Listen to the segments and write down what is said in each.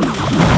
Come on.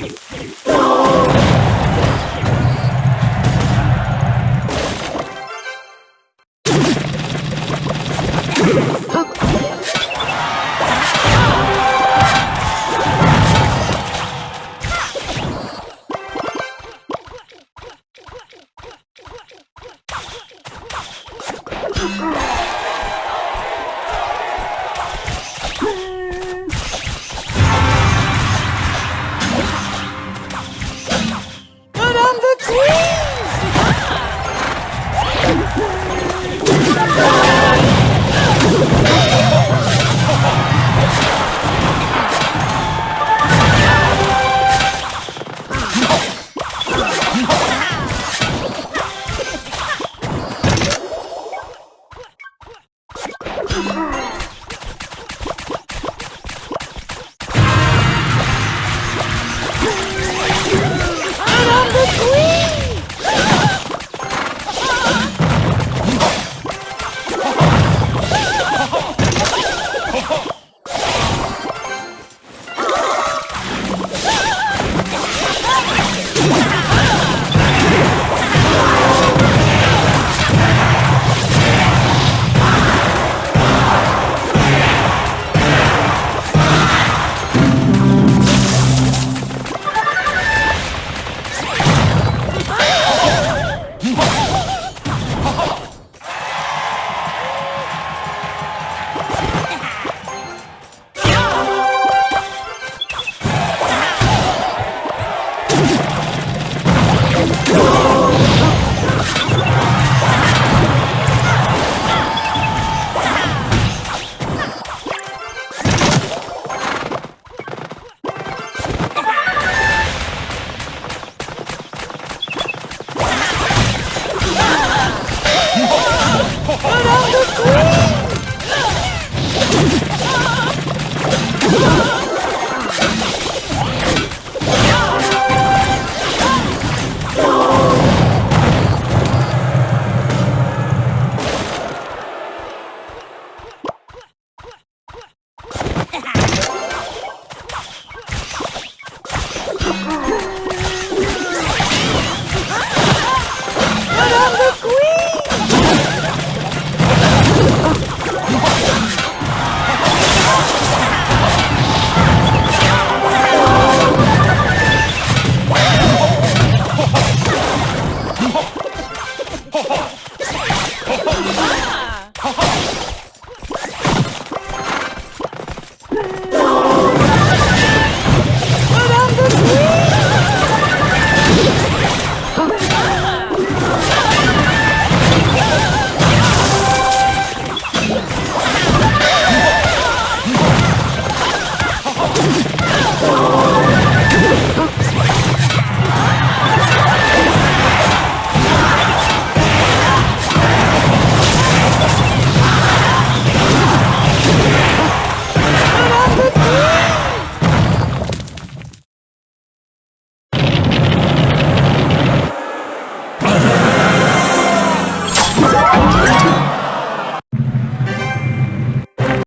はい。